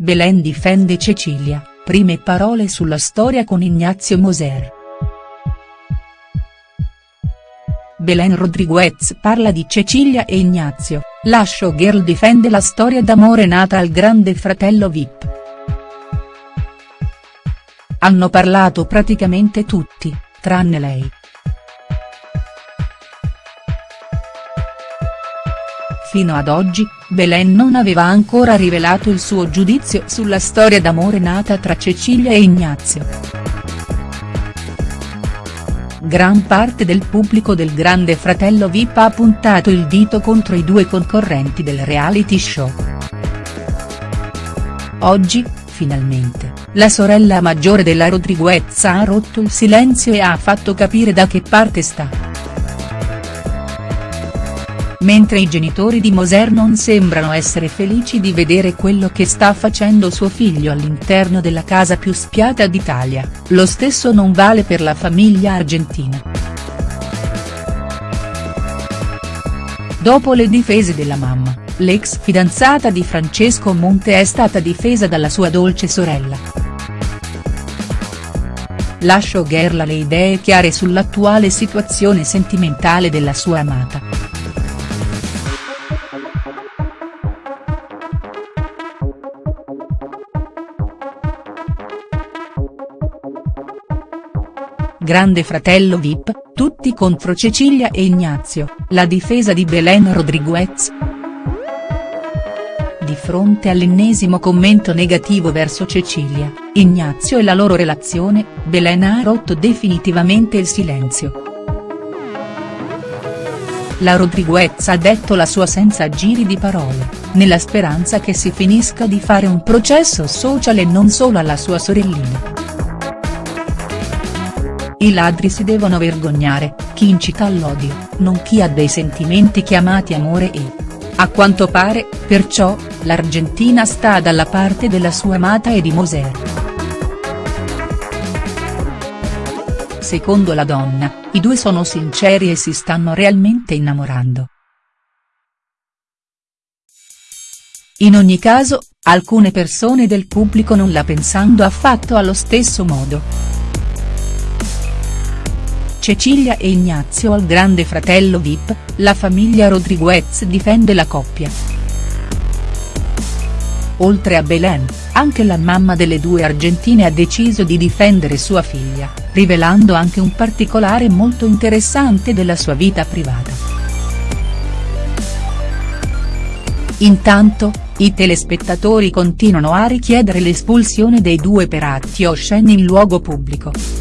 Belen difende Cecilia, prime parole sulla storia con Ignazio Moser. Belen Rodriguez parla di Cecilia e Ignazio, la showgirl difende la storia d'amore nata al grande fratello Vip. Hanno parlato praticamente tutti, tranne lei. Fino ad oggi, Belen non aveva ancora rivelato il suo giudizio sulla storia d'amore nata tra Cecilia e Ignazio. Gran parte del pubblico del Grande Fratello Vip ha puntato il dito contro i due concorrenti del reality show. Oggi, finalmente, la sorella maggiore della Rodriguez ha rotto il silenzio e ha fatto capire da che parte sta mentre i genitori di Moser non sembrano essere felici di vedere quello che sta facendo suo figlio all'interno della casa più spiata d'Italia, lo stesso non vale per la famiglia argentina. Dopo le difese della mamma, l'ex fidanzata di Francesco Monte è stata difesa dalla sua dolce sorella. La showgirl ha le idee chiare sull'attuale situazione sentimentale della sua amata. Grande fratello Vip, tutti contro Cecilia e Ignazio, la difesa di Belen Rodriguez. Di fronte all'ennesimo commento negativo verso Cecilia, Ignazio e la loro relazione, Belen ha rotto definitivamente il silenzio. La Rodriguez ha detto la sua senza giri di parole, nella speranza che si finisca di fare un processo social e non solo alla sua sorellina. I ladri si devono vergognare, chi incita all'odio, non chi ha dei sentimenti chiamati amore e. A quanto pare, perciò, l'Argentina sta dalla parte della sua amata e di Moser. Secondo la donna, i due sono sinceri e si stanno realmente innamorando. In ogni caso, alcune persone del pubblico non la pensando affatto allo stesso modo. Cecilia e Ignazio al grande fratello Vip, la famiglia Rodriguez difende la coppia. Oltre a Belen, anche la mamma delle due argentine ha deciso di difendere sua figlia, rivelando anche un particolare molto interessante della sua vita privata. Intanto, i telespettatori continuano a richiedere l'espulsione dei due per atti osceni in luogo pubblico.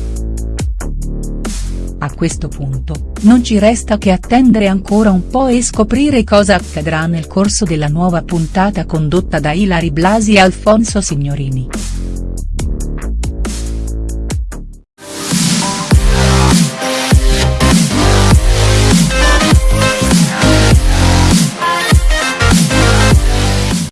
A questo punto, non ci resta che attendere ancora un po' e scoprire cosa accadrà nel corso della nuova puntata condotta da Ilari Blasi e Alfonso Signorini.